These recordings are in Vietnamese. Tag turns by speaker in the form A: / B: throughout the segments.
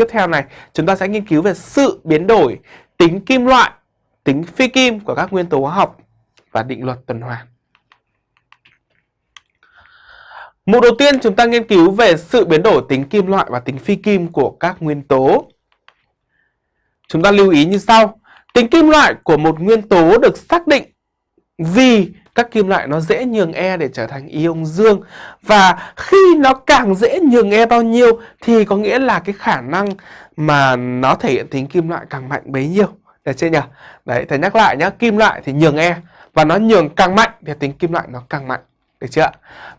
A: tiếp theo này, chúng ta sẽ nghiên cứu về sự biến đổi tính kim loại, tính phi kim của các nguyên tố hóa học và định luật tuần hoàn. Mục đầu tiên chúng ta nghiên cứu về sự biến đổi tính kim loại và tính phi kim của các nguyên tố. Chúng ta lưu ý như sau. Tính kim loại của một nguyên tố được xác định vì các kim loại nó dễ nhường E để trở thành ion dương và khi nó càng dễ nhường E bao nhiêu thì có nghĩa là cái khả năng mà nó thể hiện tính kim loại càng mạnh bấy nhiêu. Được chưa nhỉ? Đấy, thầy nhắc lại nhá, kim loại thì nhường E và nó nhường càng mạnh thì tính kim loại nó càng mạnh. Được chưa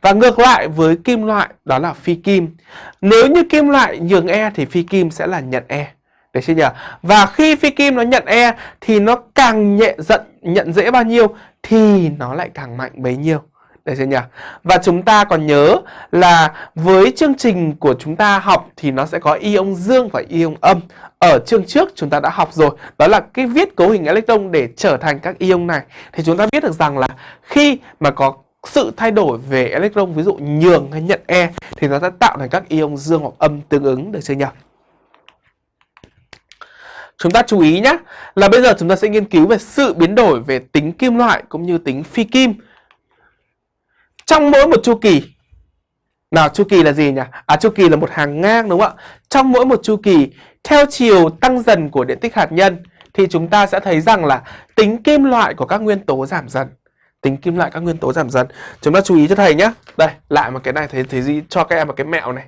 A: Và ngược lại với kim loại đó là phi kim. Nếu như kim loại nhường E thì phi kim sẽ là nhận E. Được chưa nhỉ? Và khi phi kim nó nhận E thì nó càng nhẹ giận nhận dễ bao nhiêu thì nó lại càng mạnh bấy nhiêu. Được chưa nhỉ? Và chúng ta còn nhớ là với chương trình của chúng ta học thì nó sẽ có ion dương và ion âm. Ở chương trước chúng ta đã học rồi, đó là cái viết cấu hình electron để trở thành các ion này. Thì chúng ta biết được rằng là khi mà có sự thay đổi về electron ví dụ nhường hay nhận E thì nó sẽ tạo thành các ion dương hoặc âm tương ứng được chưa nhỉ? Chúng ta chú ý nhé là bây giờ chúng ta sẽ nghiên cứu về sự biến đổi về tính kim loại cũng như tính phi kim trong mỗi một chu kỳ. Nào chu kỳ là gì nhỉ? À chu kỳ là một hàng ngang đúng không ạ? Trong mỗi một chu kỳ theo chiều tăng dần của điện tích hạt nhân thì chúng ta sẽ thấy rằng là tính kim loại của các nguyên tố giảm dần. Tính kim loại các nguyên tố giảm dần. Chúng ta chú ý cho thầy nhé. Đây, lại một cái này thầy thầy gì cho các em một cái mẹo này.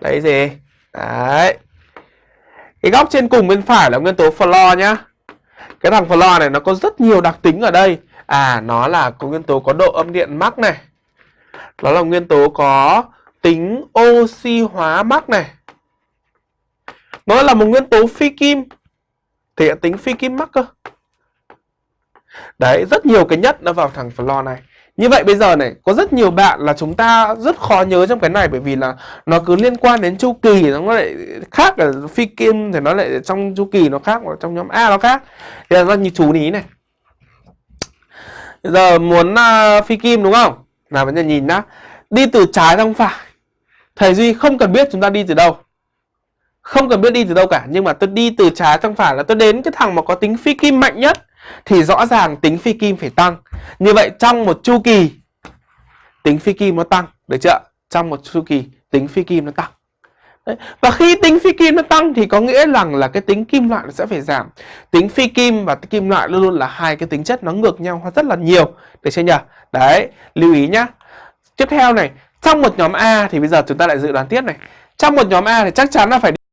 A: Đấy gì? Đấy. Cái góc trên cùng bên phải là nguyên tố floor nhá. Cái thằng floor này nó có rất nhiều đặc tính ở đây. À nó là có nguyên tố có độ âm điện mắc này. Nó là nguyên tố có tính oxy hóa mắc này. Nó là một nguyên tố phi kim. Thể hiện tính phi kim mắc cơ. Đấy, rất nhiều cái nhất nó vào thằng floor này. Như vậy bây giờ này, có rất nhiều bạn là chúng ta rất khó nhớ trong cái này bởi vì là nó cứ liên quan đến chu kỳ nó lại khác ở phi kim thì nó lại trong chu kỳ nó khác ở trong nhóm A nó khác. Thì là như chú ý này. Bây giờ muốn uh, phi kim đúng không? Nào bây giờ nhìn nhá. Đi từ trái sang phải. Thầy Duy không cần biết chúng ta đi từ đâu. Không cần biết đi từ đâu cả Nhưng mà tôi đi từ trái sang phải là tôi đến cái thằng mà có tính phi kim mạnh nhất thì rõ ràng tính phi kim phải tăng. Như vậy trong một chu kỳ tính phi kim nó tăng, được chưa? Trong một chu kỳ tính phi kim nó tăng. Đấy. Và khi tính phi kim nó tăng thì có nghĩa rằng là cái tính kim loại nó sẽ phải giảm. Tính phi kim và kim loại luôn luôn là hai cái tính chất nó ngược nhau rất là nhiều. Được chưa nhỉ? Đấy, lưu ý nhá. Tiếp theo này, trong một nhóm A thì bây giờ chúng ta lại dự đoán tiếp này. Trong một nhóm A thì chắc chắn là phải